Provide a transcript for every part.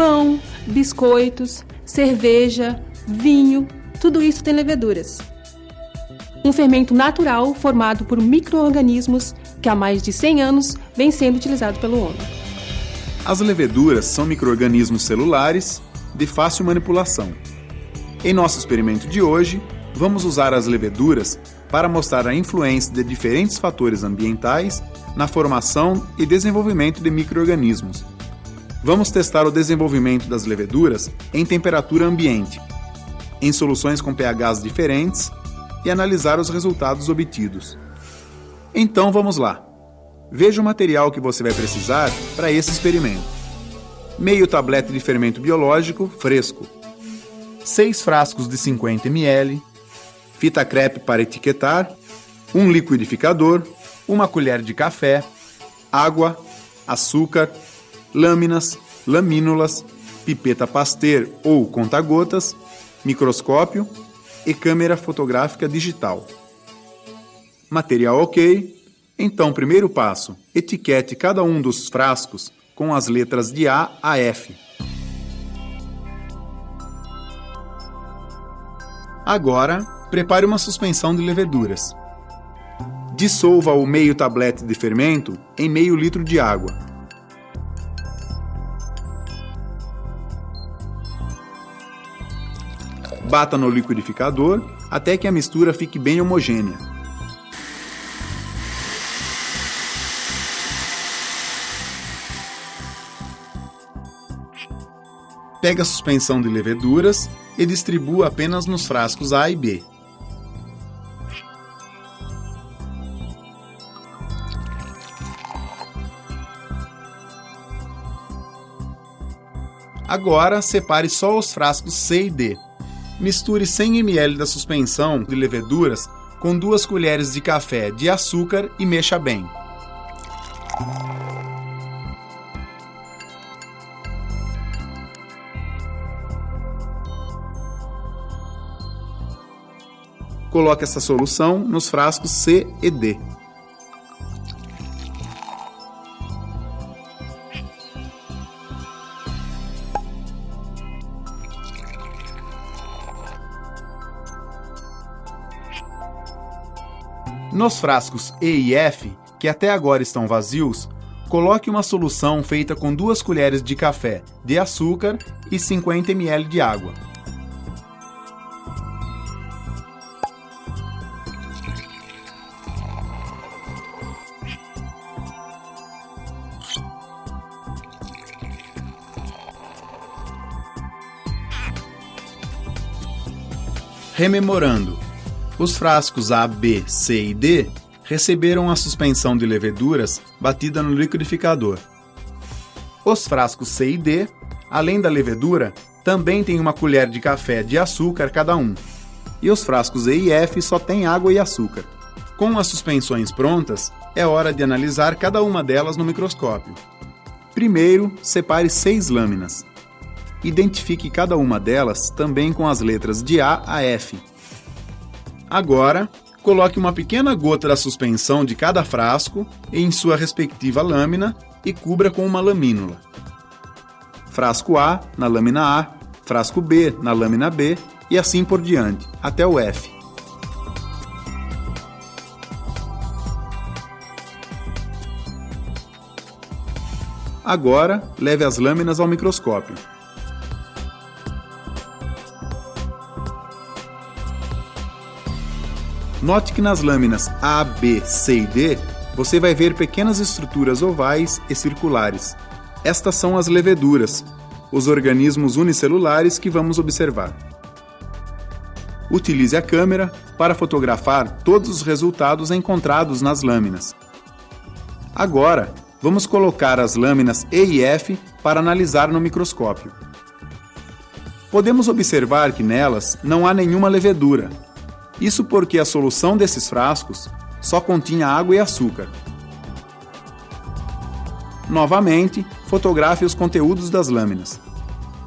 Pão, biscoitos, cerveja, vinho, tudo isso tem leveduras. Um fermento natural formado por micro-organismos que há mais de 100 anos vem sendo utilizado pelo homem. As leveduras são micro-organismos celulares de fácil manipulação. Em nosso experimento de hoje, vamos usar as leveduras para mostrar a influência de diferentes fatores ambientais na formação e desenvolvimento de micro-organismos. Vamos testar o desenvolvimento das leveduras em temperatura ambiente, em soluções com pHs diferentes e analisar os resultados obtidos. Então vamos lá. Veja o material que você vai precisar para esse experimento. Meio tablete de fermento biológico fresco, 6 frascos de 50 ml, fita crepe para etiquetar, um liquidificador, uma colher de café, água, açúcar, lâminas, lamínulas, pipeta Pasteur ou conta-gotas, microscópio e câmera fotográfica digital. Material ok? Então, primeiro passo: etiquete cada um dos frascos com as letras de A a F. Agora, prepare uma suspensão de leveduras. Dissolva o meio tablete de fermento em meio litro de água. Bata no liquidificador até que a mistura fique bem homogênea. Pegue a suspensão de leveduras e distribua apenas nos frascos A e B. Agora, separe só os frascos C e D. Misture 100 ml da suspensão de leveduras com duas colheres de café de açúcar e mexa bem. Coloque essa solução nos frascos C e D. Nos frascos E e F, que até agora estão vazios, coloque uma solução feita com duas colheres de café de açúcar e 50 ml de água. Rememorando, os frascos A, B, C e D receberam a suspensão de leveduras batida no liquidificador. Os frascos C e D, além da levedura, também têm uma colher de café de açúcar cada um. E os frascos E e F só têm água e açúcar. Com as suspensões prontas, é hora de analisar cada uma delas no microscópio. Primeiro, separe seis lâminas. Identifique cada uma delas também com as letras de A a F. Agora, coloque uma pequena gota da suspensão de cada frasco em sua respectiva lâmina e cubra com uma lamínula. Frasco A na lâmina A, frasco B na lâmina B e assim por diante, até o F. Agora, leve as lâminas ao microscópio. Note que nas lâminas A, B, C e D, você vai ver pequenas estruturas ovais e circulares. Estas são as leveduras, os organismos unicelulares que vamos observar. Utilize a câmera para fotografar todos os resultados encontrados nas lâminas. Agora, vamos colocar as lâminas E e F para analisar no microscópio. Podemos observar que nelas não há nenhuma levedura, isso porque a solução desses frascos só continha água e açúcar. Novamente, fotografe os conteúdos das lâminas.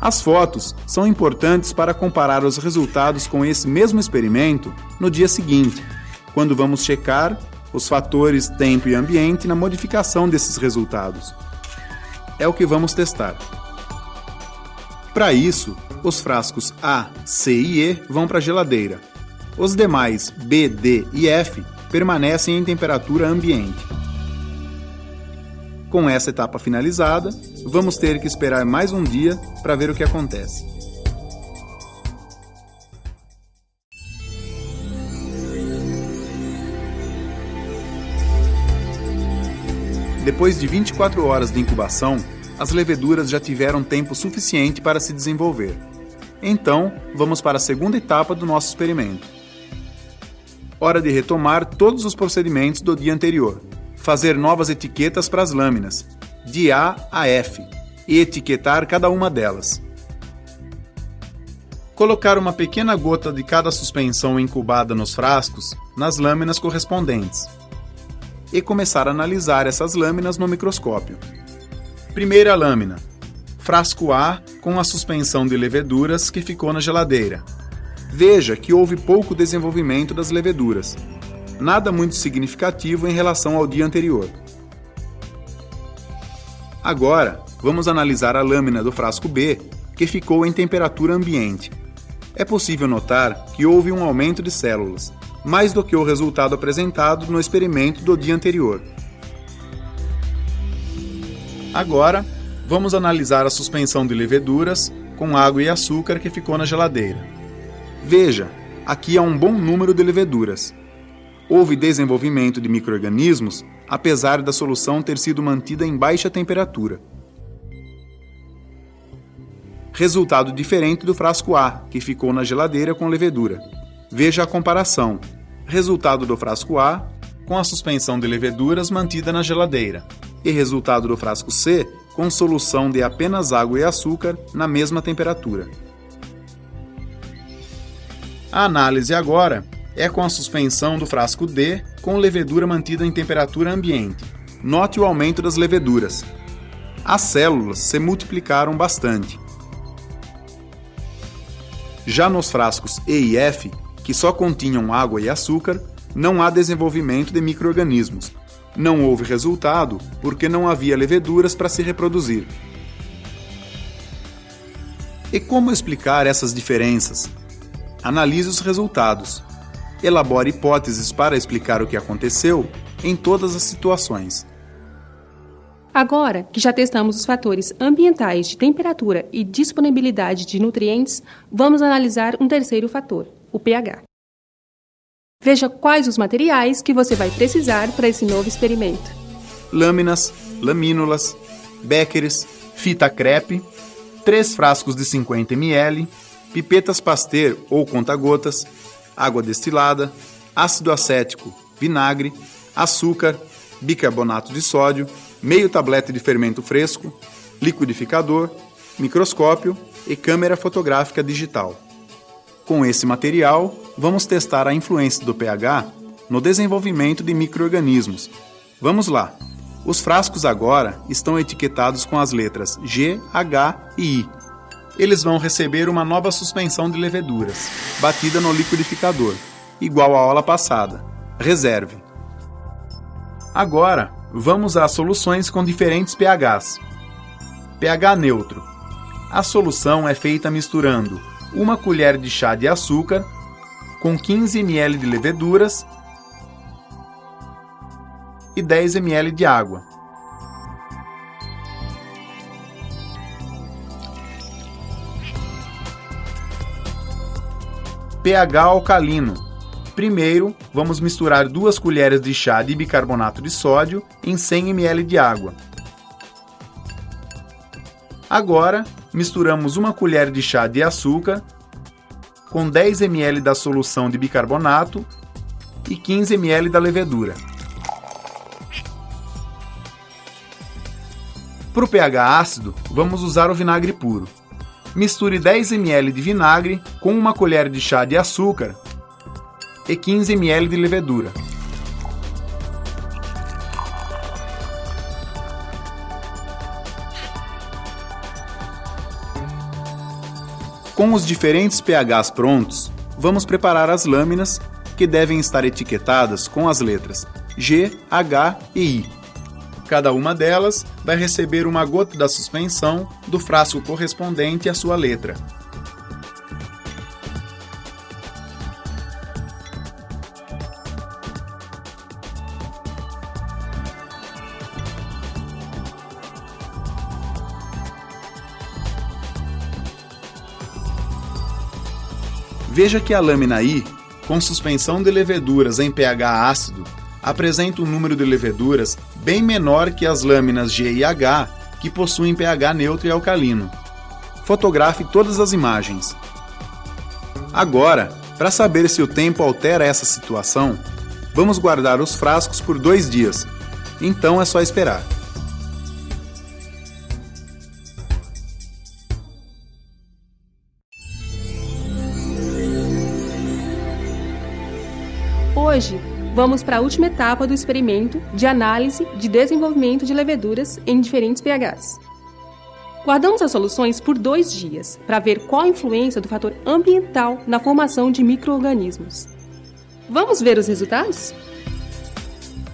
As fotos são importantes para comparar os resultados com esse mesmo experimento no dia seguinte, quando vamos checar os fatores tempo e ambiente na modificação desses resultados. É o que vamos testar. Para isso, os frascos A, C e E vão para a geladeira. Os demais B, D e F permanecem em temperatura ambiente. Com essa etapa finalizada, vamos ter que esperar mais um dia para ver o que acontece. Depois de 24 horas de incubação, as leveduras já tiveram tempo suficiente para se desenvolver. Então, vamos para a segunda etapa do nosso experimento. Hora de retomar todos os procedimentos do dia anterior, fazer novas etiquetas para as lâminas, de A a F, e etiquetar cada uma delas. Colocar uma pequena gota de cada suspensão incubada nos frascos nas lâminas correspondentes. E começar a analisar essas lâminas no microscópio. Primeira lâmina. Frasco A com a suspensão de leveduras que ficou na geladeira. Veja que houve pouco desenvolvimento das leveduras. Nada muito significativo em relação ao dia anterior. Agora, vamos analisar a lâmina do frasco B, que ficou em temperatura ambiente. É possível notar que houve um aumento de células, mais do que o resultado apresentado no experimento do dia anterior. Agora, vamos analisar a suspensão de leveduras com água e açúcar que ficou na geladeira. Veja, aqui há um bom número de leveduras. Houve desenvolvimento de microrganismos, apesar da solução ter sido mantida em baixa temperatura. Resultado diferente do frasco A, que ficou na geladeira com levedura. Veja a comparação. Resultado do frasco A com a suspensão de leveduras mantida na geladeira e resultado do frasco C com solução de apenas água e açúcar na mesma temperatura. A análise agora é com a suspensão do frasco D com levedura mantida em temperatura ambiente. Note o aumento das leveduras. As células se multiplicaram bastante. Já nos frascos E e F, que só continham água e açúcar, não há desenvolvimento de microrganismos, não houve resultado porque não havia leveduras para se reproduzir. E como explicar essas diferenças? Analise os resultados. Elabore hipóteses para explicar o que aconteceu em todas as situações. Agora que já testamos os fatores ambientais de temperatura e disponibilidade de nutrientes, vamos analisar um terceiro fator, o pH. Veja quais os materiais que você vai precisar para esse novo experimento. Lâminas, lamínulas, béqueres, fita crepe, três frascos de 50 ml, pipetas Pasteur ou conta-gotas, água destilada, ácido acético, vinagre, açúcar, bicarbonato de sódio, meio tablete de fermento fresco, liquidificador, microscópio e câmera fotográfica digital. Com esse material, vamos testar a influência do pH no desenvolvimento de microorganismos. Vamos lá! Os frascos agora estão etiquetados com as letras G, H e I. Eles vão receber uma nova suspensão de leveduras, batida no liquidificador, igual à aula passada. Reserve. Agora, vamos às soluções com diferentes pHs. pH neutro. A solução é feita misturando uma colher de chá de açúcar com 15 ml de leveduras e 10 ml de água. pH alcalino. Primeiro, vamos misturar duas colheres de chá de bicarbonato de sódio em 100 ml de água. Agora, misturamos uma colher de chá de açúcar com 10 ml da solução de bicarbonato e 15 ml da levedura. Para o pH ácido, vamos usar o vinagre puro. Misture 10 ml de vinagre com uma colher de chá de açúcar e 15 ml de levedura. Com os diferentes pHs prontos, vamos preparar as lâminas, que devem estar etiquetadas com as letras G, H e I. Cada uma delas vai receber uma gota da suspensão do frasco correspondente à sua letra. Veja que a lâmina I, com suspensão de leveduras em pH ácido, apresenta um número de leveduras bem menor que as lâminas G e H, que possuem pH neutro e alcalino. Fotografe todas as imagens. Agora, para saber se o tempo altera essa situação, vamos guardar os frascos por dois dias. Então é só esperar. Hoje, vamos para a última etapa do experimento de análise de desenvolvimento de leveduras em diferentes pHs. Guardamos as soluções por dois dias para ver qual a influência do fator ambiental na formação de micro-organismos. Vamos ver os resultados?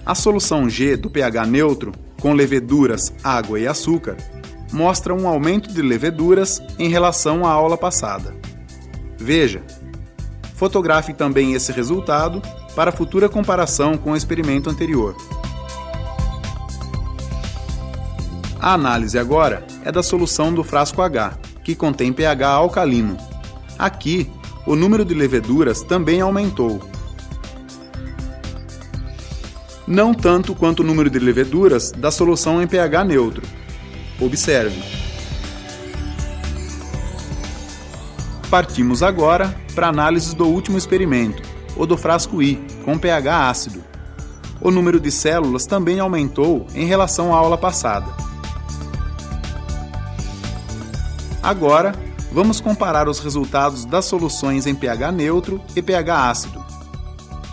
A solução G do pH neutro, com leveduras, água e açúcar, mostra um aumento de leveduras em relação à aula passada. Veja, fotografe também esse resultado para futura comparação com o experimento anterior. A análise agora é da solução do frasco H, que contém pH alcalino. Aqui, o número de leveduras também aumentou. Não tanto quanto o número de leveduras da solução em pH neutro. Observe. Partimos agora para a análise do último experimento, o do frasco I, com pH ácido. O número de células também aumentou em relação à aula passada. Agora, vamos comparar os resultados das soluções em pH neutro e pH ácido.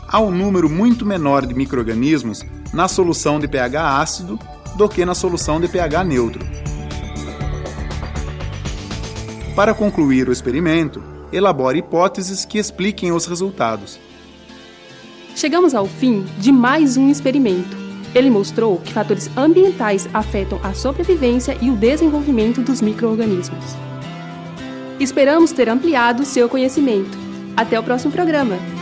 Há um número muito menor de microrganismos na solução de pH ácido do que na solução de pH neutro. Para concluir o experimento, elabore hipóteses que expliquem os resultados. Chegamos ao fim de mais um experimento. Ele mostrou que fatores ambientais afetam a sobrevivência e o desenvolvimento dos micro-organismos. Esperamos ter ampliado seu conhecimento. Até o próximo programa!